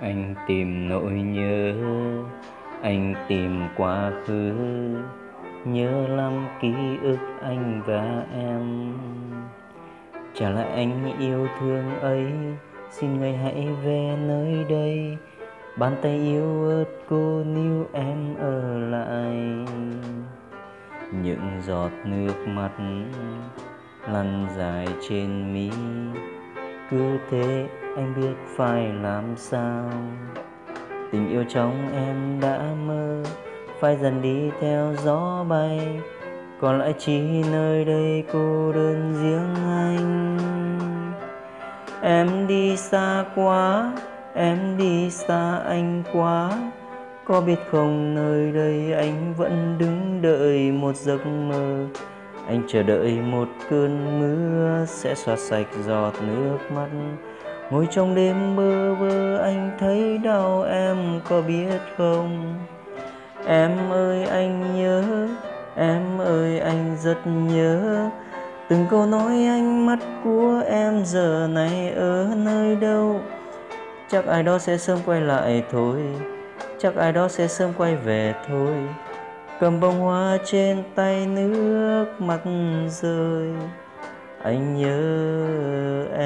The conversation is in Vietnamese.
Anh tìm nỗi nhớ, anh tìm quá khứ. Nhớ lắm ký ức anh và em. Trả lại anh yêu thương ấy? Xin người hãy về nơi đây. Bàn tay yêu ớt cô níu em ở lại. Những giọt nước mắt lăn dài trên mi. Cứ thế anh biết phải làm sao. Tình yêu trong em đã mơ, Phải dần đi theo gió bay. Còn lại chỉ nơi đây cô đơn riêng anh. Em đi xa quá, Em đi xa anh quá. Có biết không, nơi đây anh vẫn đứng đợi một giấc mơ. Anh chờ đợi một cơn mưa sẽ xóa sạch giọt nước mắt. Ngồi trong đêm bơ vơ, anh thấy đau em có biết không? Em ơi, anh nhớ, Em ơi, anh rất nhớ. Từng câu nói ánh mắt của em giờ này ở nơi đâu? Chắc ai đó sẽ sớm quay lại thôi. Chắc ai đó sẽ sớm quay về thôi. Cầm bông hoa trên tay nước mắt rơi. Anh nhớ em